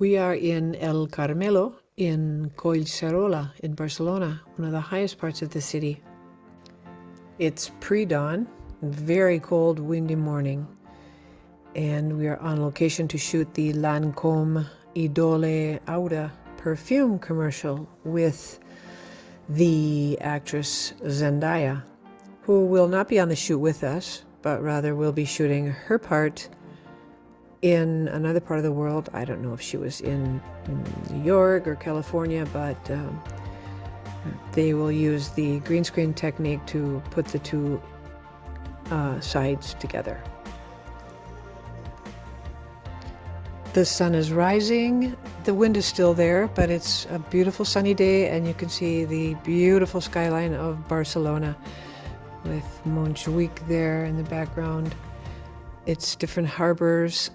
We are in El Carmelo in Collserola in Barcelona, one of the highest parts of the city. It's pre-dawn, very cold, windy morning, and we are on location to shoot the Lancome Idole Aura perfume commercial with the actress Zendaya, who will not be on the shoot with us, but rather will be shooting her part in another part of the world. I don't know if she was in New York or California, but um, they will use the green screen technique to put the two uh, sides together. The sun is rising. The wind is still there, but it's a beautiful sunny day, and you can see the beautiful skyline of Barcelona with Montjuic there in the background. It's different harbors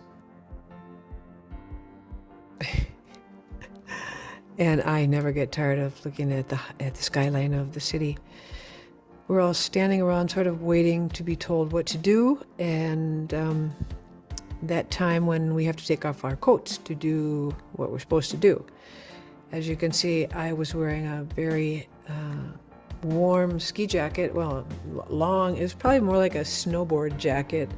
and I never get tired of looking at the at the skyline of the city. We're all standing around, sort of waiting to be told what to do, and um, that time when we have to take off our coats to do what we're supposed to do. As you can see, I was wearing a very uh, warm ski jacket. Well, long. It was probably more like a snowboard jacket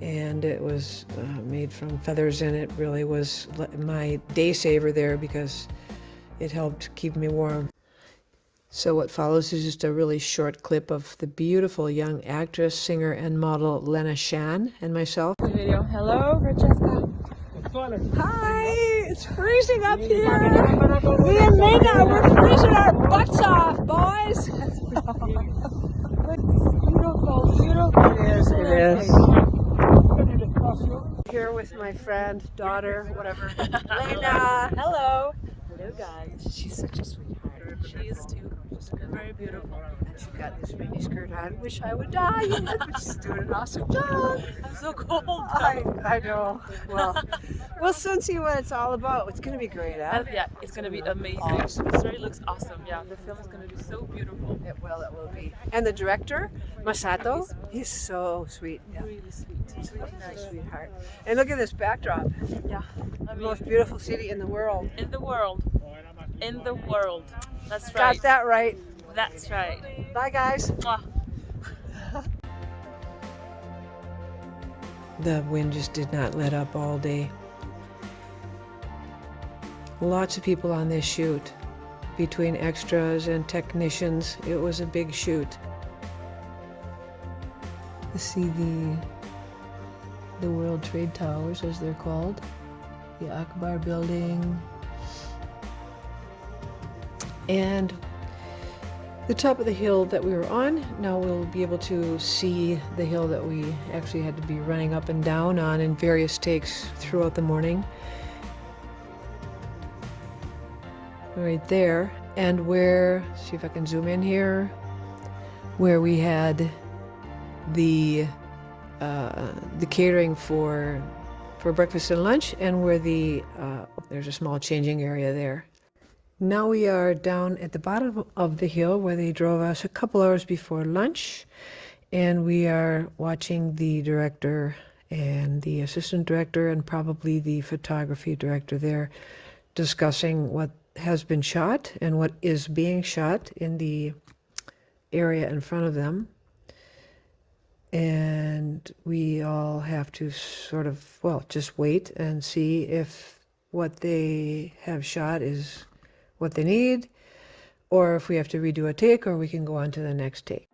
and it was uh, made from feathers and it really was my day saver there because it helped keep me warm. So what follows is just a really short clip of the beautiful young actress, singer, and model Lena Shan and myself. Video. Hello, Francesca. Hi, it's freezing up here. Me and Lena, we're freezing our butts off, boys. beautiful, beautiful. It is, it is. Here with my friend, daughter, whatever, Lena. Hello. Guys. She's such a sweetheart. She is too. She's very beautiful. And she's got this mini skirt on. Wish I would die. she's doing an awesome job. I'm so cold. I, I know. Well, we'll soon see what it's all about. It's going to be great, huh? Um, yeah, it's going to be amazing. Awesome. The story looks awesome. Yeah, the film is going to be so beautiful. It will. It will be. And the director, Masato, he's so sweet. Yeah. Really sweet. He's really nice. Sweetheart. And look at this backdrop. Yeah. I mean, the most beautiful city in the world. In the world. In the world. That's right. Got that right. That's right. Bye, guys. the wind just did not let up all day. Lots of people on this shoot. Between extras and technicians, it was a big shoot. See the the World Trade Towers, as they're called, the Agbar Building, and the top of the hill that we were on. Now we'll be able to see the hill that we actually had to be running up and down on in various takes throughout the morning. Right there, and where, see if I can zoom in here, where we had the uh, the catering for for breakfast and lunch, and where the uh, there's a small changing area there. Now we are down at the bottom of the hill where they drove us a couple hours before lunch, and we are watching the director and the assistant director and probably the photography director there discussing what has been shot and what is being shot in the area in front of them. And we all have to sort of well just wait and see if what they have shot is what they need or if we have to redo a take or we can go on to the next take